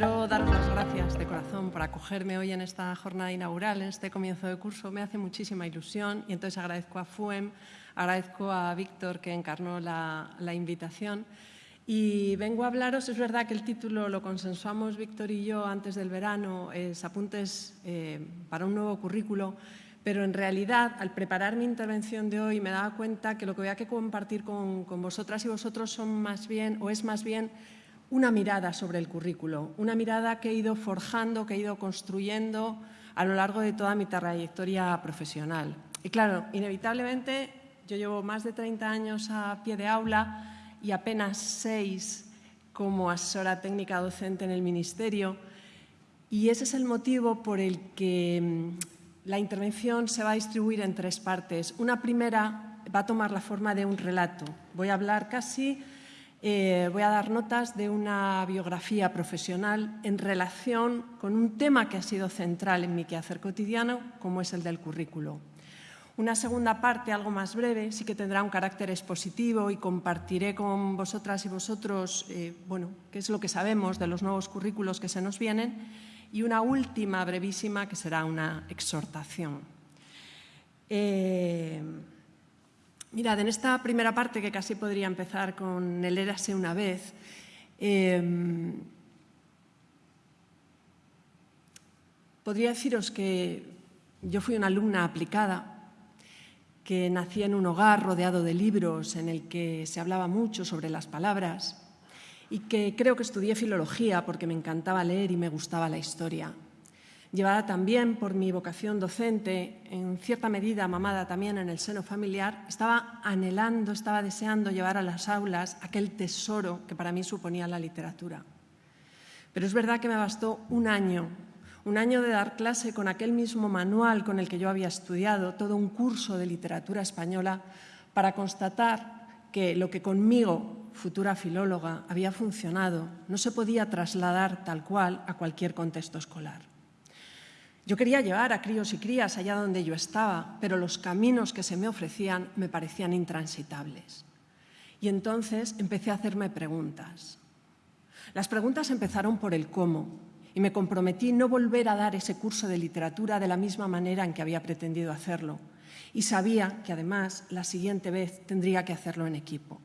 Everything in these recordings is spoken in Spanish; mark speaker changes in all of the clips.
Speaker 1: quiero daros las gracias de corazón por acogerme hoy en esta jornada inaugural, en este comienzo de curso. Me hace muchísima ilusión y entonces agradezco a FUEM, agradezco a Víctor que encarnó la, invitación y vengo a hablaros, es verdad que el título lo consensuamos Víctor y yo antes del verano, es Apuntes eh, para un nuevo currículo, pero en realidad al preparar mi intervención de hoy me daba cuenta que lo que voy a compartir con, con vosotras y vosotros son más bien, o es más bien una mirada sobre el currículo, una mirada que he ido forjando, que he ido construyendo a lo largo de toda mi trayectoria profesional. Y claro, inevitablemente yo llevo más de 30 años a pie de aula y apenas seis como asesora técnica docente en el Ministerio y ese es el motivo por el que mm, la intervención se va a distribuir en tres partes. Una primera va a tomar la forma de un relato. Voy a hablar casi eh, voy a dar notas de una biografía profesional en relación con un tema que ha sido central en mi quehacer cotidiano, como es el del currículo. Una segunda parte, algo más breve, sí que tendrá un carácter expositivo y compartiré con vosotras y vosotros eh, bueno, qué es lo que sabemos de los nuevos currículos que se nos vienen y una última brevísima que será una exhortación. Eh, Mirad, en esta primera parte, que casi podría empezar con el érase una vez, em, podría deciros que yo fui una alumna aplicada, que nací en un hogar rodeado de libros en el que se hablaba mucho sobre las palabras y que creo que estudié filología porque me encantaba leer y me gustaba la historia llevada también por mi vocación docente, en cierta medida mamada también en el seno familiar, estaba anhelando, estaba deseando llevar a las aulas aquel tesoro que para mí suponía la literatura. Pero es verdad que me bastó un año, un año de dar clase con aquel mismo manual con el que yo había estudiado, todo un curso de literatura española, para constatar que lo que conmigo, futura filóloga, había funcionado, no se podía trasladar tal cual a cualquier contexto escolar. Yo quería llevar a críos y crías allá donde yo estaba, pero los caminos que se me ofrecían me parecían intransitables. Y entonces empecé a hacerme preguntas. Las preguntas empezaron por el cómo y me comprometí no volver a dar ese curso de literatura de la misma manera en que había pretendido hacerlo. Y sabía que además la siguiente vez tendría que hacerlo en equipo.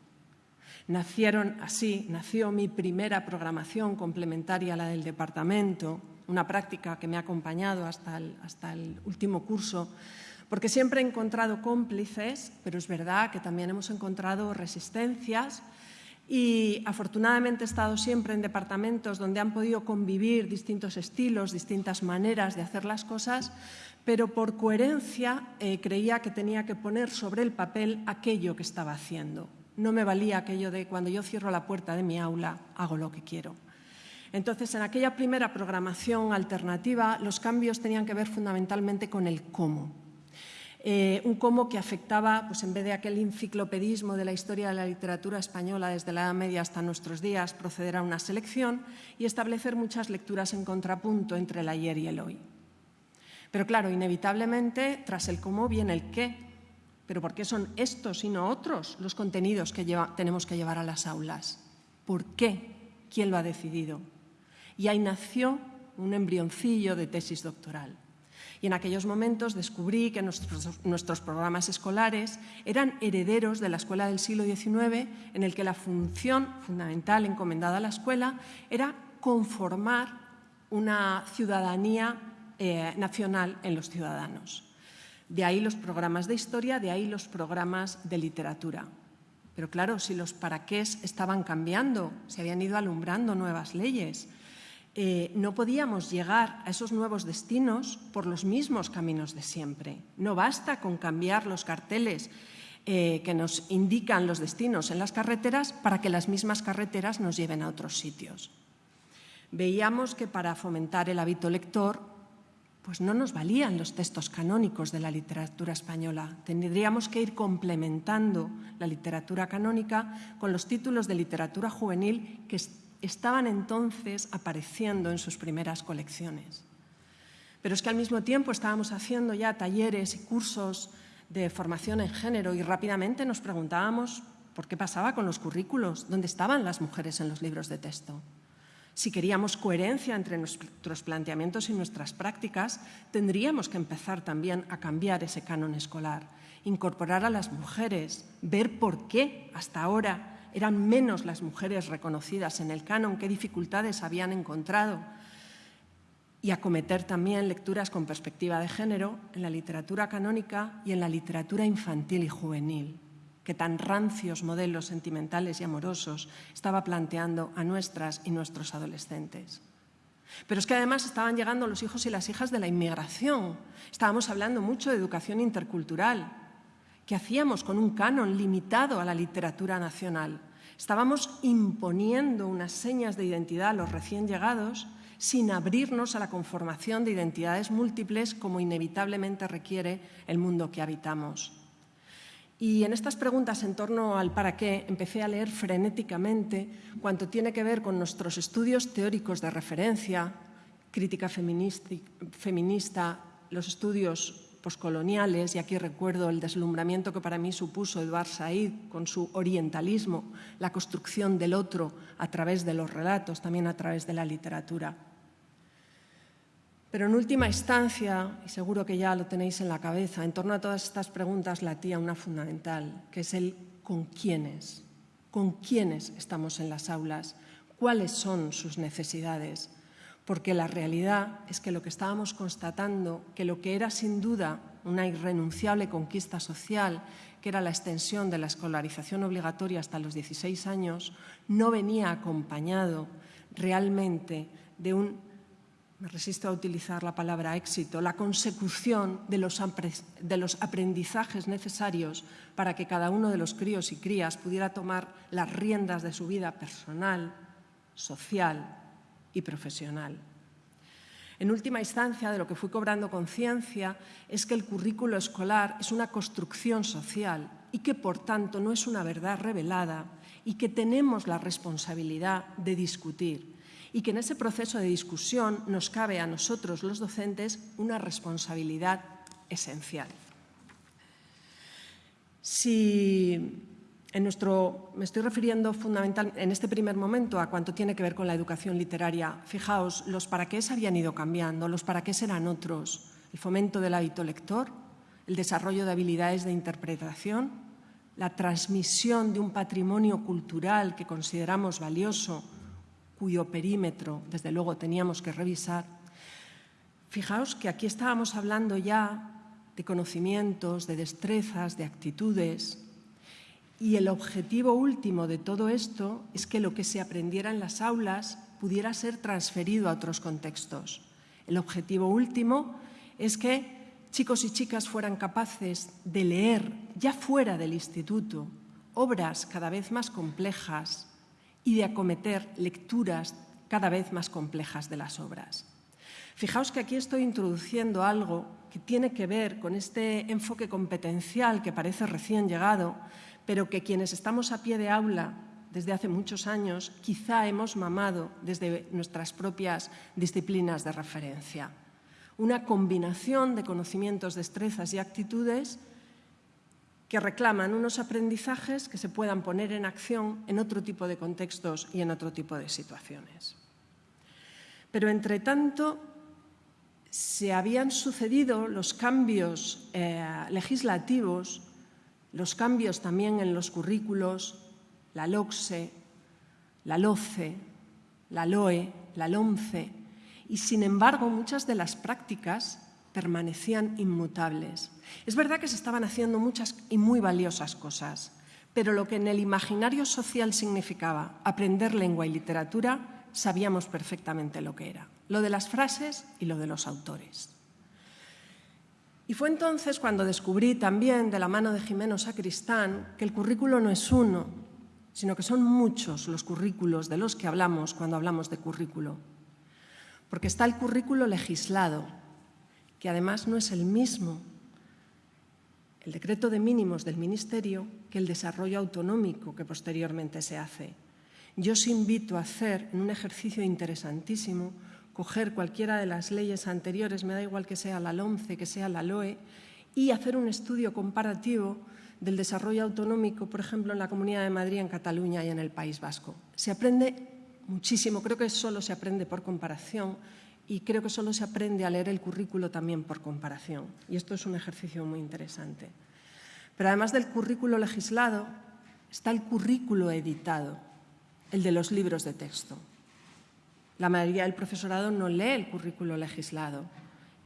Speaker 1: Nacieron así, nació mi primera programación complementaria a la del departamento, una práctica que me ha acompañado hasta el, hasta el último curso, porque siempre he encontrado cómplices, pero es verdad que también hemos encontrado resistencias y afortunadamente he estado siempre en departamentos donde han podido convivir distintos estilos, distintas maneras de hacer las cosas, pero por coherencia eh, creía que tenía que poner sobre el papel aquello que estaba haciendo. No me valía aquello de cuando yo cierro la puerta de mi aula, hago lo que quiero. Entonces, en aquella primera programación alternativa, los cambios tenían que ver fundamentalmente con el cómo. Eh, un cómo que afectaba, pues en vez de aquel enciclopedismo de la historia de la literatura española desde la Edad Media hasta nuestros días, proceder a una selección y establecer muchas lecturas en contrapunto entre el ayer y el hoy. Pero claro, inevitablemente, tras el cómo viene el qué. ¿Pero por qué son estos y no otros los contenidos que tenemos que llevar a las aulas? ¿Por qué? ¿Quién lo ha decidido? Y ahí nació un embrioncillo de tesis doctoral. Y en aquellos momentos descubrí que nuestros, programas escolares eran herederos de la escuela del siglo XIX, en el que la función fundamental encomendada a la escuela era conformar una ciudadanía eh, nacional en los ciudadanos. De ahí los programas de historia, de ahí los programas de literatura. Pero claro, si los paraqués estaban cambiando, se habían ido alumbrando nuevas leyes, eh, no podíamos llegar a esos nuevos destinos por los mismos caminos de siempre. No basta con cambiar los carteles eh, que nos indican los destinos en las carreteras para que las mismas carreteras nos lleven a otros sitios. Veíamos que para fomentar el hábito lector pues no nos valían los textos canónicos de la literatura española. Tendríamos que ir complementando la literatura canónica con los títulos de literatura juvenil que estaban entonces apareciendo en sus primeras colecciones. Pero es que al mismo tiempo estábamos haciendo ya talleres y cursos de formación en género y rápidamente nos preguntábamos por qué pasaba con los currículos, dónde estaban las mujeres en los libros de texto. Si queríamos coherencia entre nuestros planteamientos y nuestras prácticas, tendríamos que empezar también a cambiar ese canon escolar, incorporar a las mujeres, ver por qué hasta ahora eran menos las mujeres reconocidas en el canon, qué dificultades habían encontrado, y acometer también lecturas con perspectiva de género en la literatura canónica y en la literatura infantil y juvenil que tan rancios modelos sentimentales y amorosos estaba planteando a nuestras y nuestros adolescentes. Pero es que además estaban llegando los hijos y las hijas de la inmigración. Estábamos hablando mucho de educación intercultural. ¿Qué hacíamos con un canon limitado a la literatura nacional? Estábamos imponiendo unas señas de identidad a los recién llegados sin abrirnos a la conformación de identidades múltiples como inevitablemente requiere el mundo que habitamos. Y en estas preguntas en torno al para qué empecé a leer frenéticamente cuanto tiene que ver con nuestros estudios teóricos de referencia, crítica feminista, los estudios poscoloniales, y aquí recuerdo el deslumbramiento que para mí supuso Eduard Said con su orientalismo, la construcción del otro a través de los relatos, también a través de la literatura. Pero en última instancia, y seguro que ya lo tenéis en la cabeza, en torno a todas estas preguntas latía una fundamental, que es el con quiénes, con quiénes estamos en las aulas, cuáles son sus necesidades. Porque la realidad es que lo que estábamos constatando, que lo que era sin duda una irrenunciable conquista social, que era la extensión de la escolarización obligatoria hasta los 16 años, no venía acompañado realmente de un me resisto a utilizar la palabra éxito, la consecución de los, de los, aprendizajes necesarios para que cada uno de los críos y crías pudiera tomar las riendas de su vida personal, social y profesional. En última instancia, de lo que fui cobrando conciencia es que el currículo escolar es una construcción social y que, por tanto, no es una verdad revelada y que tenemos la responsabilidad de discutir y que en ese proceso de discusión nos cabe a nosotros, los docentes, una responsabilidad esencial. Si en me estoy refiriendo fundamentalmente en este primer momento a cuanto tiene que ver con la educación literaria. Fijaos, los para qué habían ido cambiando, los para qué eran otros. El fomento del hábito lector, el desarrollo de habilidades de interpretación, la transmisión de un patrimonio cultural que consideramos valioso cuyo perímetro, desde luego, teníamos que revisar, fijaos que aquí estábamos hablando ya de conocimientos, de destrezas, de actitudes, y el objetivo último de todo esto es que lo que se aprendiera en las aulas pudiera ser transferido a otros contextos. El objetivo último es que chicos y chicas fueran capaces de leer, ya fuera del instituto, obras cada vez más complejas, y de acometer lecturas cada vez más complejas de las obras. Fijaos que aquí estoy introduciendo algo que tiene que ver con este enfoque competencial que parece recién llegado, pero que quienes estamos a pie de aula desde hace muchos años quizá hemos mamado desde nuestras propias disciplinas de referencia. Una combinación de conocimientos, destrezas y actitudes que reclaman unos aprendizajes que se puedan poner en acción en otro tipo de contextos y en otro tipo de situaciones. Pero, entre tanto, se habían sucedido los cambios eh, legislativos, los cambios también en los currículos, la LOCSE, la LOCE, la LOE, la LOMCE, y sin embargo muchas de las prácticas permanecían inmutables. Es verdad que se estaban haciendo muchas y muy valiosas cosas, pero lo que en el imaginario social significaba aprender lengua y literatura, sabíamos perfectamente lo que era, lo de las frases y lo de los autores. Y fue entonces cuando descubrí también, de la mano de Jimeno Sacristán, que el currículo no es uno, sino que son muchos los currículos de los que hablamos cuando hablamos de currículo. Porque está el currículo legislado, que además no es el mismo el decreto de mínimos del Ministerio que el desarrollo autonómico que posteriormente se hace. Yo os invito a hacer en un ejercicio interesantísimo, coger cualquiera de las leyes anteriores, me da igual que sea la LOMCE, que sea la LOE, y hacer un estudio comparativo del desarrollo autonómico, por ejemplo, en la Comunidad de Madrid, en Cataluña y en el País Vasco. Se aprende muchísimo. Creo que solo se aprende por comparación y creo que solo se aprende a leer el currículo también por comparación. Y esto es un ejercicio muy interesante. Pero además del currículo legislado, está el currículo editado, el de los libros de texto. La mayoría del profesorado no lee el currículo legislado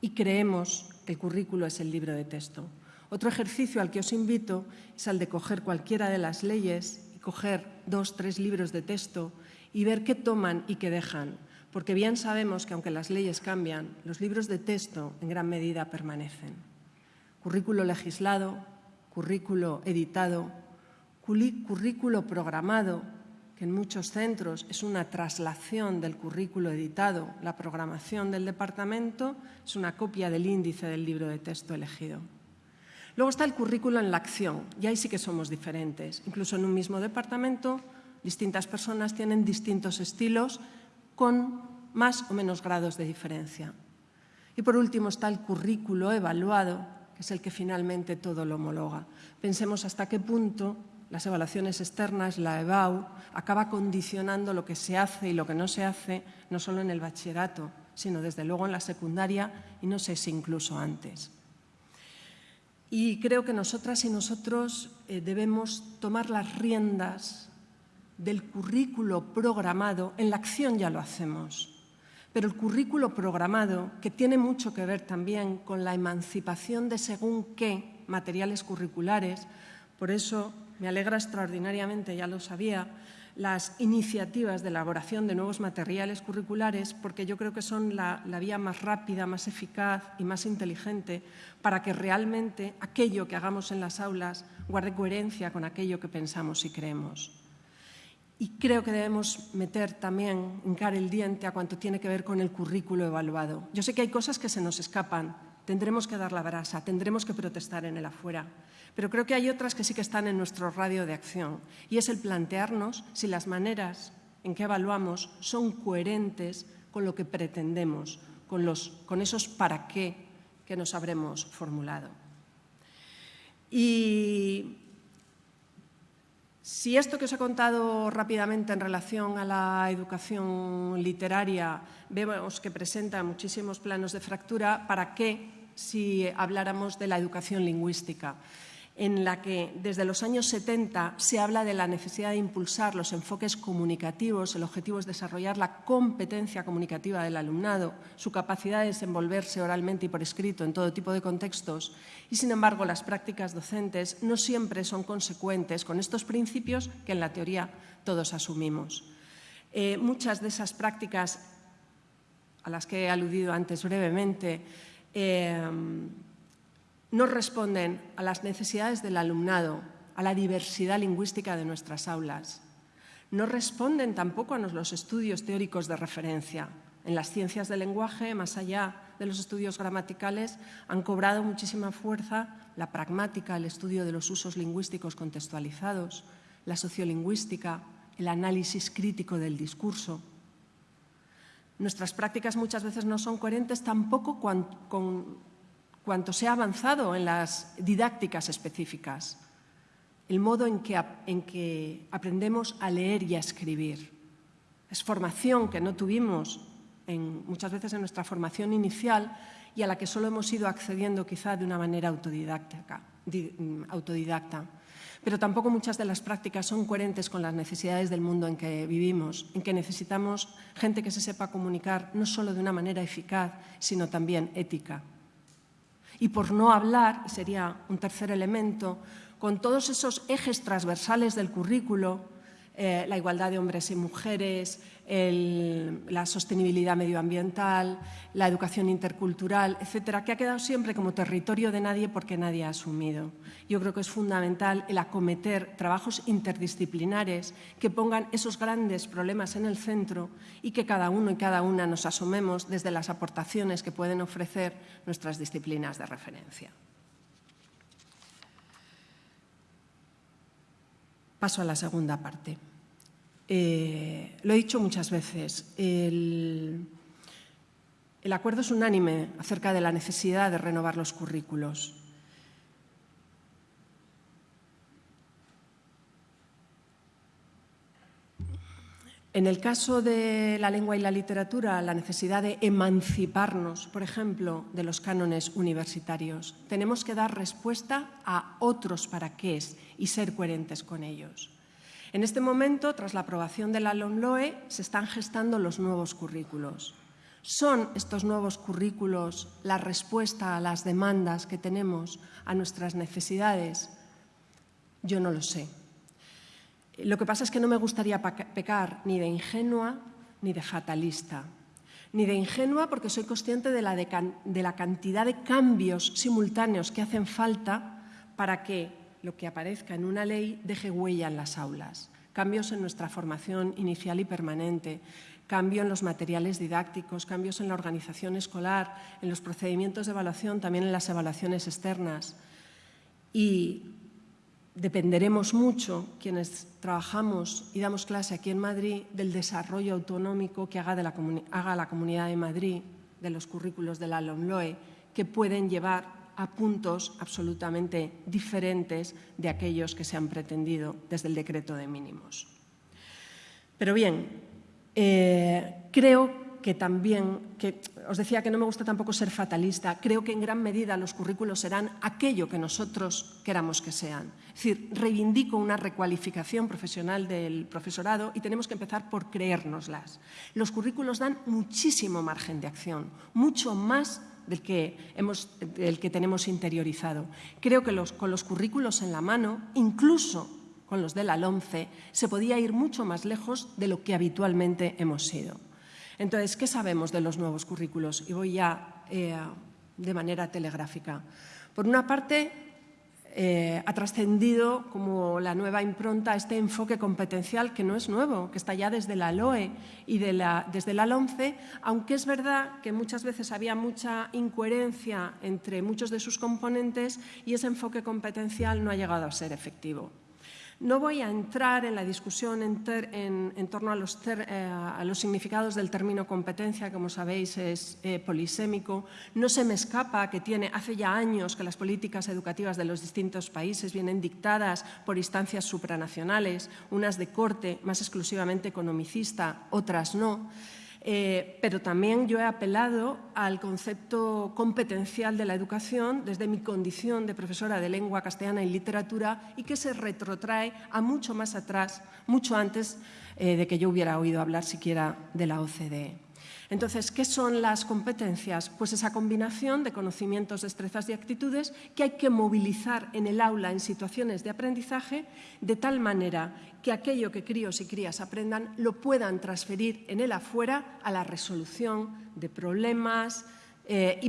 Speaker 1: y creemos que el currículo es el libro de texto. Otro ejercicio al que os invito es al de coger cualquiera de las leyes y coger dos, tres libros de texto y ver qué toman y qué dejan, porque bien sabemos que aunque las leyes cambian, los libros de texto en gran medida permanecen. Currículo legislado, currículo editado, currículo programado, que en muchos centros es una traslación del currículo editado, la programación del departamento es una copia del índice del libro de texto elegido. Luego está el currículo en la acción, y ahí sí que somos diferentes. Incluso en un mismo departamento, distintas personas tienen distintos estilos con más o menos grados de diferencia. Y por último está el currículo evaluado, que es el que finalmente todo lo homologa. Pensemos hasta qué punto las evaluaciones externas, la EBAU, acaba condicionando lo que se hace y lo que no se hace, no solo en el bachillerato, sino desde luego en la secundaria y no sé si incluso antes. Y creo que nosotras y nosotros eh, debemos tomar las riendas del currículo programado. En la acción ya lo hacemos, pero el currículo programado, que tiene mucho que ver también con la emancipación de según qué materiales curriculares, por eso me alegra extraordinariamente, ya lo sabía, las iniciativas de elaboración de nuevos materiales curriculares porque yo creo que son la, vía más rápida, más eficaz y más inteligente para que realmente aquello que hagamos en las aulas guarde coherencia con aquello que pensamos y creemos. Y creo que debemos meter también, hincar el diente a cuanto tiene que ver con el currículo evaluado. Yo sé que hay cosas que se nos escapan, tendremos que dar la brasa, tendremos que protestar en el afuera. Pero creo que hay otras que sí que están en nuestro radio de acción y es el plantearnos si las maneras en que evaluamos son coherentes con lo que pretendemos, con, los, con esos para qué que nos habremos formulado. Y si esto que os he contado rápidamente en relación a la educación literaria vemos que presenta muchísimos planos de fractura, ¿para qué si habláramos de la educación lingüística? en la que desde los años 70 se habla de la necesidad de impulsar los enfoques comunicativos. El objetivo es desarrollar la competencia comunicativa del alumnado, su capacidad de desenvolverse oralmente y por escrito en todo tipo de contextos. Y, sin embargo, las prácticas docentes no siempre son consecuentes con estos principios que en la teoría todos asumimos. Eh, muchas de esas prácticas a las que he aludido antes brevemente eh, no responden a las necesidades del alumnado, a la diversidad lingüística de nuestras aulas. No responden tampoco a los estudios teóricos de referencia. En las ciencias del lenguaje, más allá de los estudios gramaticales, han cobrado muchísima fuerza la pragmática, el estudio de los usos lingüísticos contextualizados, la sociolingüística, el análisis crítico del discurso. Nuestras prácticas muchas veces no son coherentes tampoco con, cuanto se ha avanzado en las didácticas específicas, el modo en que, en que aprendemos a leer y a escribir. Es formación que no tuvimos muchas veces en nuestra formación inicial y a la que solo hemos ido accediendo quizá de una manera autodidacta. Pero tampoco muchas de las prácticas son coherentes con las necesidades del mundo en que vivimos, en que necesitamos gente que se sepa comunicar no solo de una manera eficaz, sino también ética. Y por no hablar, sería un tercer elemento, con todos esos ejes transversales del currículo, eh, la igualdad de hombres y mujeres, la sostenibilidad medioambiental, la educación intercultural, etcétera, que ha quedado siempre como territorio de nadie porque nadie ha asumido. Yo creo que es fundamental el acometer trabajos interdisciplinares que pongan esos grandes problemas en el centro y que cada uno y cada una nos asumemos desde las aportaciones que pueden ofrecer nuestras disciplinas de referencia. Paso a la segunda parte. Eh, lo he dicho muchas veces, el, el acuerdo es unánime acerca de la necesidad de renovar los currículos. En el caso de la lengua y la literatura, la necesidad de emanciparnos, por ejemplo, de los cánones universitarios, tenemos que dar respuesta a otros para qué y ser coherentes con ellos. En este momento, tras la aprobación de la LOMLOE, se están gestando los nuevos currículos. ¿Son estos nuevos currículos la respuesta a las demandas que tenemos, a nuestras necesidades? Yo no lo sé. Lo que pasa es que no me gustaría pecar ni de ingenua ni de fatalista. Ni de ingenua porque soy consciente de la, de la cantidad de cambios simultáneos que hacen falta para que lo que aparezca en una ley deje huella en las aulas. Cambios en nuestra formación inicial y permanente, cambio en los materiales didácticos, cambios en la organización escolar, en los procedimientos de evaluación, también en las evaluaciones externas. Y dependeremos mucho, quienes trabajamos y damos clase aquí en Madrid, del desarrollo autonómico que haga, la, la Comunidad de Madrid, de los currículos de la LOMLOE, que pueden llevar a puntos absolutamente diferentes de aquellos que se han pretendido desde el decreto de mínimos. Pero bien, eh, creo que también, que os decía que no me gusta tampoco ser fatalista, creo que en gran medida los currículos serán aquello que nosotros queramos que sean. Es decir, reivindico una recualificación profesional del profesorado y tenemos que empezar por creérnoslas. Los currículos dan muchísimo margen de acción, mucho más del que, hemos, del que tenemos interiorizado. Creo que con los currículos en la mano, incluso con los de la LOMCE, se podía ir mucho más lejos de lo que habitualmente hemos sido. Entonces, ¿qué sabemos de los nuevos currículos? Y voy ya eh, de manera telegráfica. Por una parte, eh, ha trascendido como la nueva impronta este enfoque competencial que no es nuevo, que está ya desde la LOE y desde la LOMCE, aunque es verdad que muchas veces había mucha incoherencia entre muchos de sus componentes y ese enfoque competencial no ha llegado a ser efectivo. No voy a entrar en la discusión en, torno eh, a los, significados del término competencia, como sabéis es eh, polisémico. No se me escapa que tiene, hace ya años que las políticas educativas de los distintos países vienen dictadas por instancias supranacionales, unas de corte más exclusivamente economicista, otras no. Eh, pero también yo he apelado al concepto competencial de la educación desde mi condición de profesora de lengua castellana y literatura y que se retrotrae a mucho más atrás, mucho antes eh, de que yo hubiera oído hablar siquiera de la OCDE. Entonces, ¿qué son las competencias? Pues esa combinación de conocimientos, destrezas y actitudes que hay que movilizar en el aula en situaciones de aprendizaje de tal manera que aquello que críos y crías aprendan lo puedan transferir en el afuera a la resolución de problemas eh,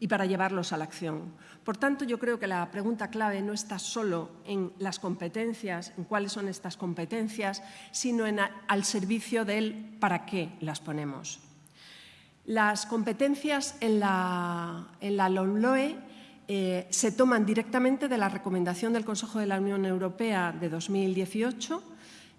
Speaker 1: y, para llevarlos a la acción. Por tanto, yo creo que la pregunta clave no está solo en las competencias, en cuáles son estas competencias, sino en al servicio del para qué las ponemos. Las competencias en la, en LOMLOE eh, se toman directamente de la recomendación del Consejo de la Unión Europea de 2018.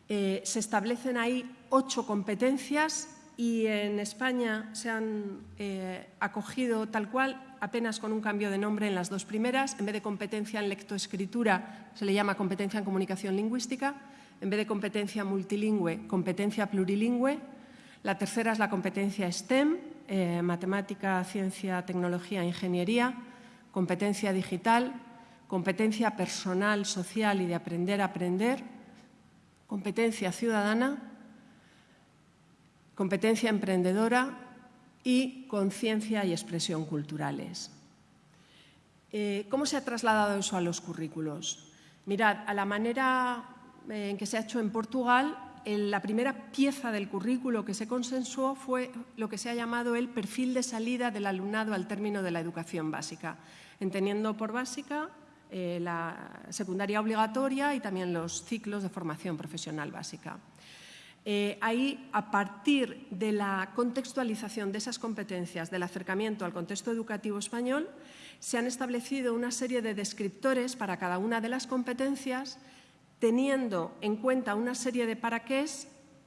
Speaker 1: Eh, se establecen ahí ocho competencias y en España se han eh, acogido tal cual, apenas con un cambio de nombre en las dos primeras. En vez de competencia en lectoescritura, se le llama competencia en comunicación lingüística. En vez de competencia multilingüe, competencia plurilingüe. La tercera es la competencia STEM, eh, matemática, ciencia, tecnología, ingeniería, competencia digital, competencia personal, social y de aprender a aprender, competencia ciudadana, competencia emprendedora y conciencia y expresión culturales. Eh, ¿Cómo se ha trasladado eso a los currículos? Mirad, a la manera eh, en que se ha hecho en Portugal, la primera pieza del currículo que se consensuó fue lo que se ha llamado el perfil de salida del alumnado al término de la educación básica, entendiendo por básica eh, la secundaria obligatoria y también los ciclos de formación profesional básica. Eh, ahí, a partir de la contextualización de esas competencias, del acercamiento al contexto educativo español, se han establecido una serie de descriptores para cada una de las competencias teniendo en cuenta una serie de para qué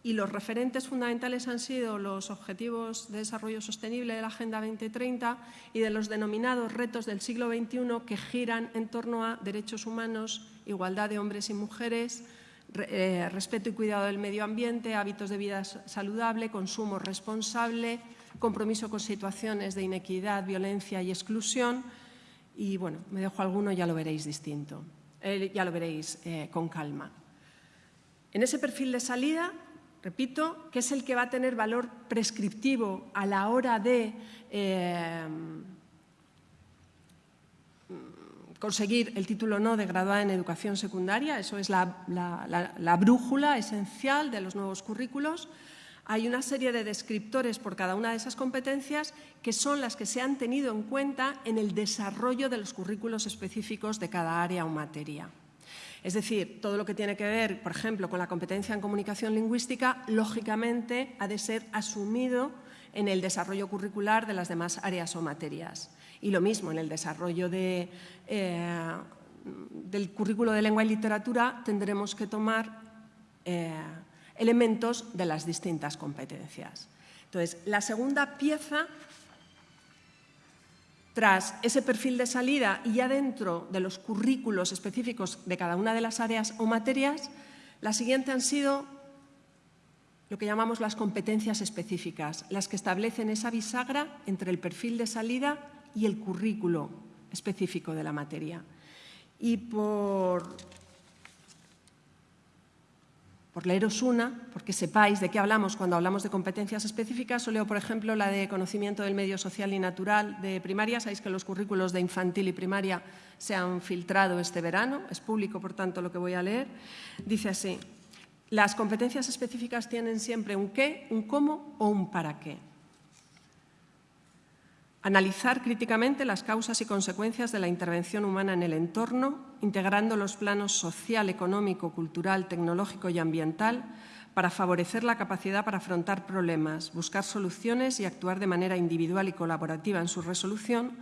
Speaker 1: y los referentes fundamentales han sido los Objetivos de Desarrollo Sostenible de la Agenda 2030 y de los denominados retos del siglo XXI que giran en torno a derechos humanos, igualdad de hombres y mujeres, eh, respeto y cuidado del medio ambiente, hábitos de vida saludable, consumo responsable, compromiso con situaciones de inequidad, violencia y exclusión. Y bueno, me dejo alguno, ya lo veréis distinto, eh, ya lo veréis eh, con calma. En ese perfil de salida, repito, que es el que va a tener valor prescriptivo a la hora de conseguir el título no de graduada en educación secundaria, eso es la, brújula esencial de los nuevos currículos. Hay una serie de descriptores por cada una de esas competencias que son las que se han tenido en cuenta en el desarrollo de los currículos específicos de cada área o materia. Es decir, todo lo que tiene que ver, por ejemplo, con la competencia en comunicación lingüística, lógicamente ha de ser asumido en el desarrollo curricular de las demás áreas o materias. Y lo mismo en el desarrollo de, eh, del currículo de lengua y literatura tendremos que tomar eh, elementos de las distintas competencias. Entonces, la segunda pieza, tras ese perfil de salida y ya dentro de los currículos específicos de cada una de las áreas o materias, la siguiente han sido lo que llamamos las competencias específicas, las que establecen esa bisagra entre el perfil de salida y el currículo específico de la materia. Y por, por leeros una, porque sepáis de qué hablamos cuando hablamos de competencias específicas, os leo, por ejemplo, la de conocimiento del medio social y natural de primaria. Sabéis que los currículos de infantil y primaria se han filtrado este verano, es público, por tanto, lo que voy a leer. Dice así, las competencias específicas tienen siempre un qué, un cómo o un para qué. Analizar críticamente las causas y consecuencias de la intervención humana en el entorno, integrando los planos social, económico, cultural, tecnológico y ambiental para favorecer la capacidad para afrontar problemas, buscar soluciones y actuar de manera individual y colaborativa en su resolución,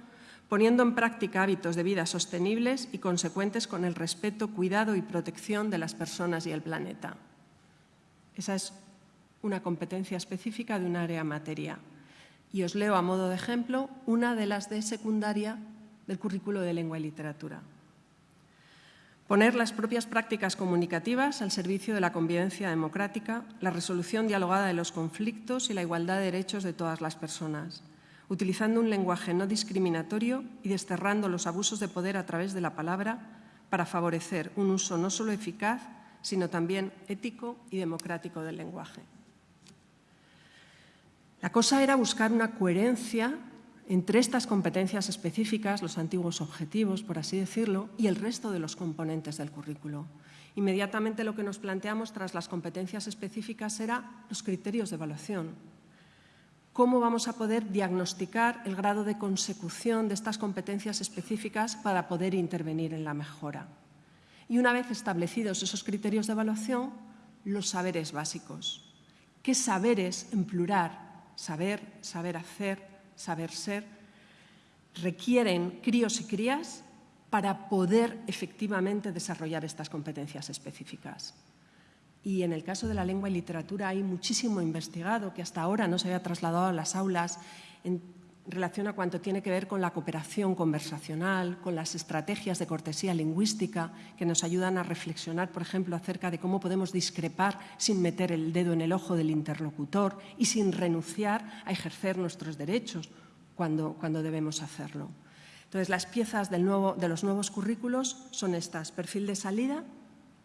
Speaker 1: poniendo en práctica hábitos de vida sostenibles y consecuentes con el respeto, cuidado y protección de las personas y el planeta. Esa es una competencia específica de un área materia. Y os leo a modo de ejemplo una de las de secundaria del currículo de lengua y literatura. Poner las propias prácticas comunicativas al servicio de la convivencia democrática, la resolución dialogada de los conflictos y la igualdad de derechos de todas las personas, utilizando un lenguaje no discriminatorio y desterrando los abusos de poder a través de la palabra para favorecer un uso no solo eficaz, sino también ético y democrático del lenguaje. La cosa era buscar una coherencia entre estas competencias específicas, los antiguos objetivos, por así decirlo, y el resto de los componentes del currículo. Inmediatamente lo que nos planteamos tras las competencias específicas era los criterios de evaluación. ¿Cómo vamos a poder diagnosticar el grado de consecución de estas competencias específicas para poder intervenir en la mejora? Y una vez establecidos esos criterios de evaluación, los saberes básicos. ¿Qué saberes, en plural, saber, saber hacer, saber ser, requieren críos y crías para poder efectivamente desarrollar estas competencias específicas. Y en el caso de la lengua y literatura hay muchísimo investigado que hasta ahora no se había trasladado a las aulas relación a cuanto tiene que ver con la cooperación conversacional, con las estrategias de cortesía lingüística que nos ayudan a reflexionar, por ejemplo, acerca de cómo podemos discrepar sin meter el dedo en el ojo del interlocutor y sin renunciar a ejercer nuestros derechos cuando, cuando debemos hacerlo. Entonces, las piezas de los nuevos currículos son estas, perfil de salida,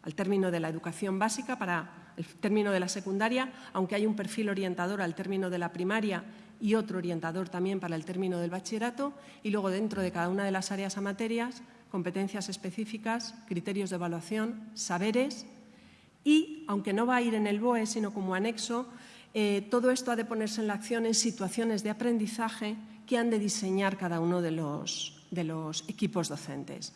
Speaker 1: al término de la educación básica para el término de la secundaria, aunque hay un perfil orientador al término de la primaria y otro orientador también para el término del bachillerato y luego dentro de cada una de las áreas a materias, competencias específicas, criterios de evaluación, saberes y, aunque no va a ir en el BOE sino como anexo, eh, todo esto ha de ponerse en la acción en situaciones de aprendizaje que han de diseñar cada uno de los, de los equipos docentes.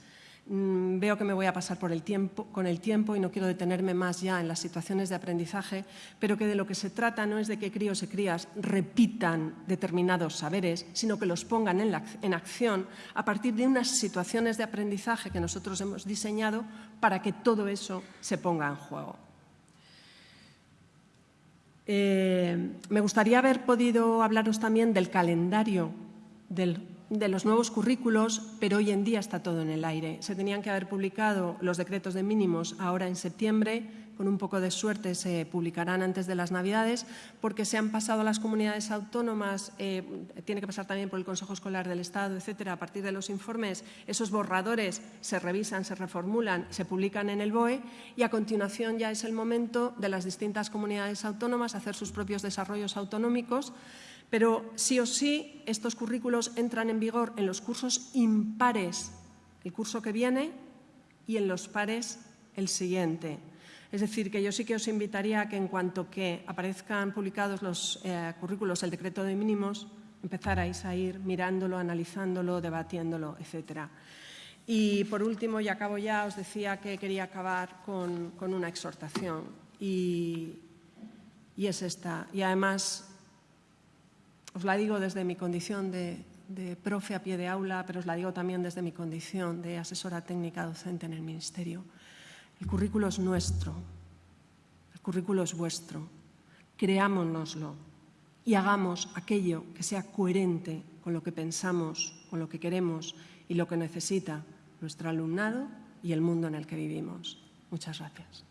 Speaker 1: Mm, veo que me voy a pasar por el tiempo, con el tiempo y no quiero detenerme más ya en las situaciones de aprendizaje, pero que de lo que se trata no es de que críos y crías repitan determinados saberes, sino que los pongan en, acción a partir de unas situaciones de aprendizaje que nosotros hemos diseñado para que todo eso se ponga en juego. Eh, me gustaría haber podido hablaros también del calendario del de los nuevos currículos, pero hoy en día está todo en el aire. Se tenían que haber publicado los decretos de mínimos ahora en septiembre, con un poco de suerte se publicarán antes de las Navidades, porque se han pasado a las comunidades autónomas, eh, tiene que pasar también por el Consejo Escolar del Estado, etcétera, a partir de los informes, esos borradores se revisan, se reformulan, se publican en el BOE y a continuación ya es el momento de las distintas comunidades autónomas hacer sus propios desarrollos autonómicos pero sí o sí, estos currículos entran en vigor en los cursos impares el curso que viene y en los pares el siguiente. Es decir, que yo sí que os invitaría a que en cuanto que aparezcan publicados los eh, currículos, el decreto de mínimos, empezarais a ir mirándolo, analizándolo, debatiéndolo, etc. Y por último, y acabo ya, os decía que quería acabar con, una exhortación y, y es esta. Y además os la digo desde mi condición de, profe a pie de aula, pero os la digo también desde mi condición de asesora técnica docente en el Ministerio. El currículo es nuestro, el currículo es vuestro. Creámonoslo y hagamos aquello que sea coherente con lo que pensamos, con lo que queremos y lo que necesita nuestro alumnado y el mundo en el que vivimos. Muchas gracias.